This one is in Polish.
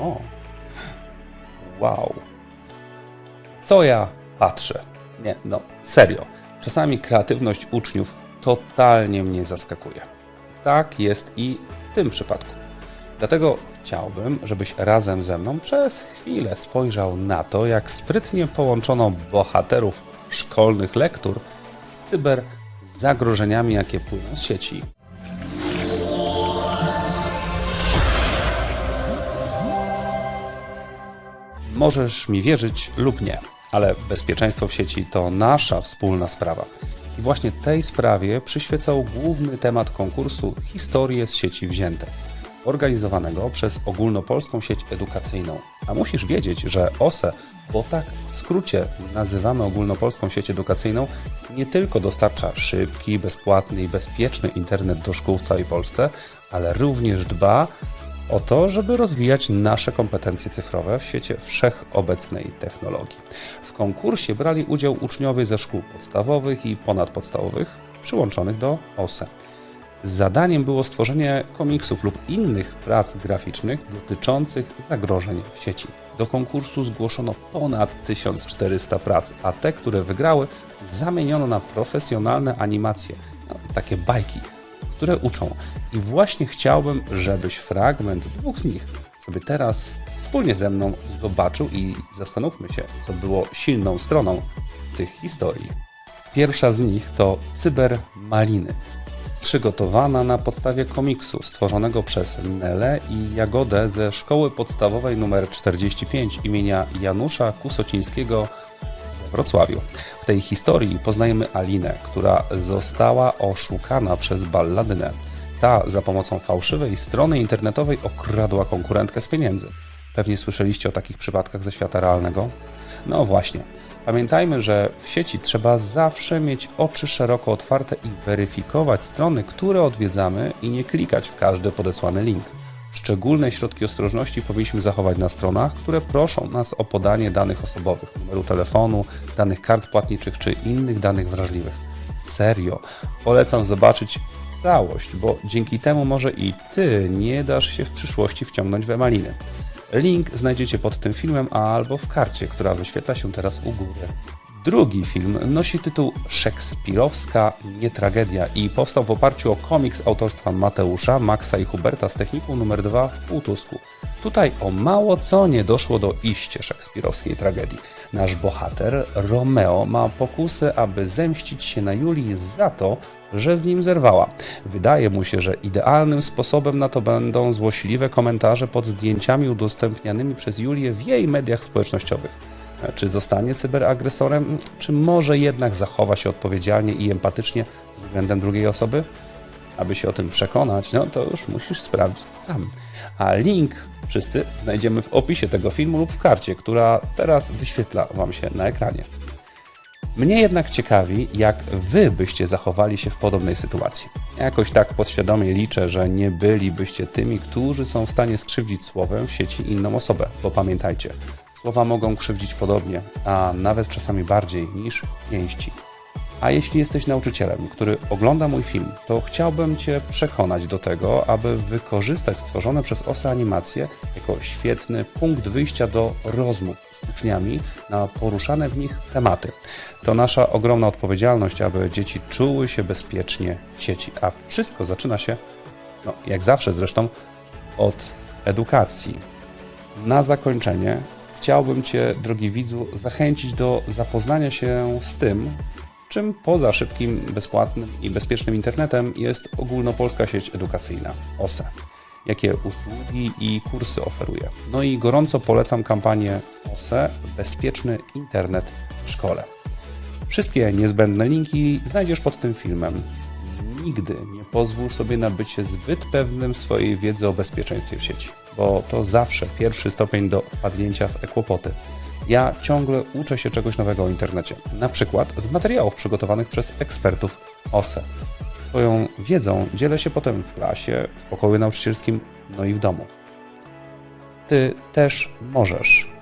O. Wow. Co ja patrzę? Nie, no, serio. Czasami kreatywność uczniów totalnie mnie zaskakuje. Tak jest i w tym przypadku. Dlatego chciałbym, żebyś razem ze mną przez chwilę spojrzał na to, jak sprytnie połączono bohaterów szkolnych lektur z cyber zagrożeniami, jakie płyną z sieci. Możesz mi wierzyć lub nie, ale bezpieczeństwo w sieci to nasza wspólna sprawa. I właśnie tej sprawie przyświecał główny temat konkursu Historie z sieci wzięte, organizowanego przez ogólnopolską sieć edukacyjną. A musisz wiedzieć, że OSE, bo tak w skrócie nazywamy ogólnopolską sieć edukacyjną, nie tylko dostarcza szybki, bezpłatny i bezpieczny internet do szkół w całej Polsce, ale również dba o to, żeby rozwijać nasze kompetencje cyfrowe w świecie wszechobecnej technologii. W konkursie brali udział uczniowie ze szkół podstawowych i ponadpodstawowych przyłączonych do OSE. Zadaniem było stworzenie komiksów lub innych prac graficznych dotyczących zagrożeń w sieci. Do konkursu zgłoszono ponad 1400 prac, a te, które wygrały, zamieniono na profesjonalne animacje, no, takie bajki, które uczą. I właśnie chciałbym, żebyś fragment dwóch z nich sobie teraz wspólnie ze mną zobaczył i zastanówmy się, co było silną stroną tych historii. Pierwsza z nich to Cyber Maliny przygotowana na podstawie komiksu stworzonego przez Nelę i Jagodę ze szkoły podstawowej nr 45 imienia Janusza Kusocińskiego Wrocławiu. W tej historii poznajemy Alinę, która została oszukana przez balladynę. Ta za pomocą fałszywej strony internetowej okradła konkurentkę z pieniędzy. Pewnie słyszeliście o takich przypadkach ze świata realnego? No właśnie. Pamiętajmy, że w sieci trzeba zawsze mieć oczy szeroko otwarte i weryfikować strony, które odwiedzamy i nie klikać w każdy podesłany link. Szczególne środki ostrożności powinniśmy zachować na stronach, które proszą nas o podanie danych osobowych, numeru telefonu, danych kart płatniczych czy innych danych wrażliwych. Serio, polecam zobaczyć całość, bo dzięki temu może i Ty nie dasz się w przyszłości wciągnąć w emaliny. Link znajdziecie pod tym filmem albo w karcie, która wyświetla się teraz u góry. Drugi film nosi tytuł Szekspirowska nietragedia i powstał w oparciu o komiks autorstwa Mateusza, Maxa i Huberta z techniką numer 2 w Półtusku. Tutaj o mało co nie doszło do iście szekspirowskiej tragedii. Nasz bohater, Romeo, ma pokusę, aby zemścić się na Julii za to, że z nim zerwała. Wydaje mu się, że idealnym sposobem na to będą złośliwe komentarze pod zdjęciami udostępnianymi przez Julię w jej mediach społecznościowych. Czy zostanie cyberagresorem, czy może jednak zachowa się odpowiedzialnie i empatycznie względem drugiej osoby? Aby się o tym przekonać, no to już musisz sprawdzić sam. A link wszyscy znajdziemy w opisie tego filmu lub w karcie, która teraz wyświetla Wam się na ekranie. Mnie jednak ciekawi, jak Wy byście zachowali się w podobnej sytuacji. Jakoś tak podświadomie liczę, że nie bylibyście tymi, którzy są w stanie skrzywdzić słowem w sieci inną osobę, bo pamiętajcie, słowa mogą krzywdzić podobnie, a nawet czasami bardziej niż pięści. A jeśli jesteś nauczycielem, który ogląda mój film, to chciałbym Cię przekonać do tego, aby wykorzystać stworzone przez OSE animacje jako świetny punkt wyjścia do rozmów z uczniami na poruszane w nich tematy. To nasza ogromna odpowiedzialność, aby dzieci czuły się bezpiecznie w sieci, a wszystko zaczyna się, no, jak zawsze zresztą, od edukacji. Na zakończenie chciałbym Cię, drogi widzu, zachęcić do zapoznania się z tym, czym poza szybkim, bezpłatnym i bezpiecznym internetem jest ogólnopolska sieć edukacyjna OSE. Jakie usługi i kursy oferuje. No i gorąco polecam kampanię OSE Bezpieczny Internet w Szkole. Wszystkie niezbędne linki znajdziesz pod tym filmem. Nigdy nie pozwól sobie na bycie zbyt pewnym swojej wiedzy o bezpieczeństwie w sieci, bo to zawsze pierwszy stopień do wpadnięcia w ekłopoty. Ja ciągle uczę się czegoś nowego o internecie, na przykład z materiałów przygotowanych przez ekspertów OSE. Swoją wiedzą dzielę się potem w klasie, w pokoju nauczycielskim, no i w domu. Ty też możesz